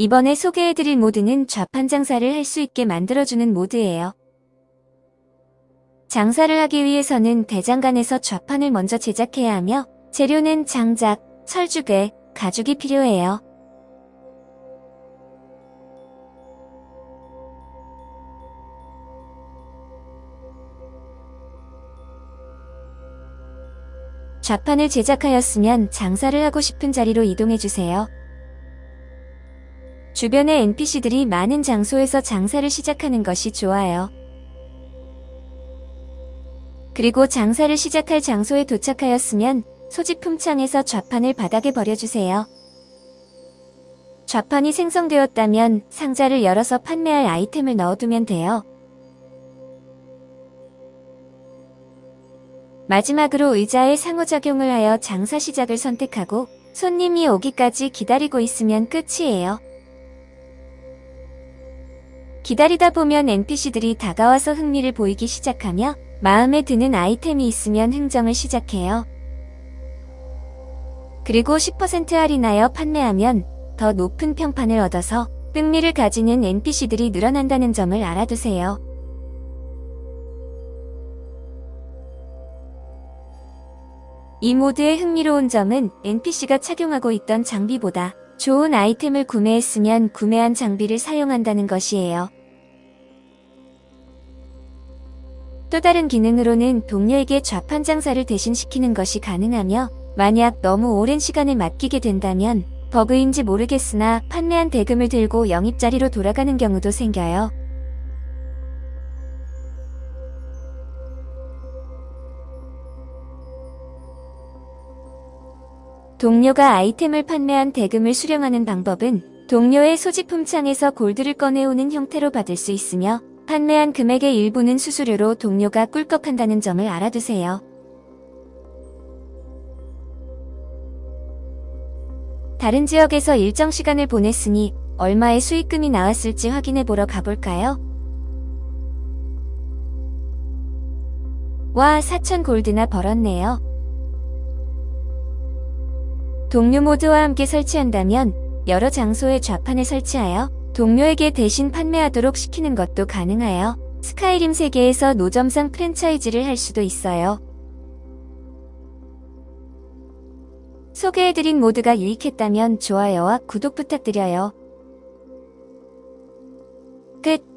이번에 소개해드릴 모드는 좌판 장사를 할 수 있게 만들어주는 모드예요. 장사를 하기 위해서는 대장간에서 좌판을 먼저 제작해야 하며 재료는 장작, 철주개, 가죽이 필요해요. 좌판을 제작하였으면 장사를 하고 싶은 자리로 이동해주세요. 주변의 NPC들이 많은 장소에서 장사를 시작하는 것이 좋아요. 그리고 장사를 시작할 장소에 도착하였으면 소지품 창에서 좌판을 바닥에 버려주세요. 좌판이 생성되었다면 상자를 열어서 판매할 아이템을 넣어두면 돼요. 마지막으로 의자의 상호작용을 하여 장사 시작을 선택하고 손님이 오기까지 기다리고 있으면 끝이에요. 기다리다 보면 NPC들이 다가와서 흥미를 보이기 시작하며 마음에 드는 아이템이 있으면 흥정을 시작해요. 그리고 10% 할인하여 판매하면 더 높은 평판을 얻어서 흥미를 가지는 NPC들이 늘어난다는 점을 알아두세요. 이 모드의 흥미로운 점은 NPC가 착용하고 있던 장비보다 좋은 아이템을 구매했으면 구매한 장비를 사용한다는 것이에요. 또 다른 기능으로는 동료에게 좌판 장사를 대신시키는 것이 가능하며 만약 너무 오랜 시간을 맡기게 된다면 버그인지 모르겠으나 판매한 대금을 들고 영입자리로 돌아가는 경우도 생겨요. 동료가 아이템을 판매한 대금을 수령하는 방법은 동료의 소지품 창에서 골드를 꺼내오는 형태로 받을 수 있으며 판매한 금액의 일부는 수수료로 동료가 꿀꺽한다는 점을 알아두세요. 다른 지역에서 일정 시간을 보냈으니 얼마의 수익금이 나왔을지 확인해 보러 가볼까요? 와 4천 골드나 벌었네요. 동료 모드와 함께 설치한다면 여러 장소에 좌판을 설치하여 동료에게 대신 판매하도록 시키는 것도 가능하여 스카이림 세계에서 노점상 프랜차이즈를 할 수도 있어요. 소개해드린 모드가 유익했다면 좋아요와 구독 부탁드려요. 끝